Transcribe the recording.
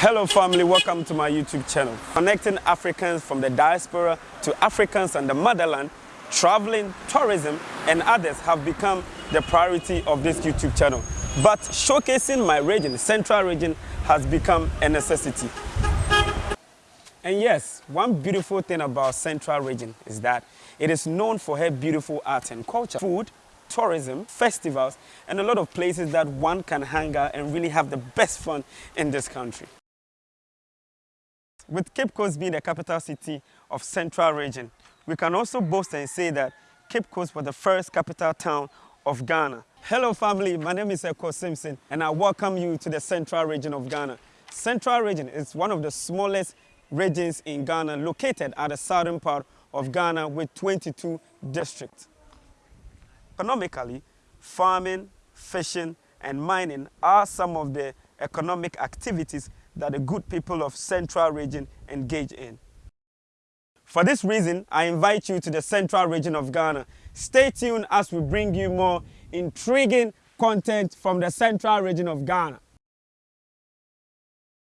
Hello family, welcome to my YouTube channel. Connecting Africans from the diaspora to Africans and the motherland, traveling, tourism and others have become the priority of this YouTube channel. But showcasing my region, central region, has become a necessity. And yes, one beautiful thing about central region is that it is known for her beautiful art and culture, food, tourism, festivals, and a lot of places that one can hang out and really have the best fun in this country. With Cape Coast being the capital city of Central Region, we can also boast and say that Cape Coast was the first capital town of Ghana. Hello family, my name is Ekow Simpson and I welcome you to the Central Region of Ghana. Central Region is one of the smallest regions in Ghana located at the southern part of Ghana with 22 districts. Economically, farming, fishing and mining are some of the economic activities that the good people of Central Region engage in. For this reason, I invite you to the Central Region of Ghana. Stay tuned as we bring you more intriguing content from the Central Region of Ghana.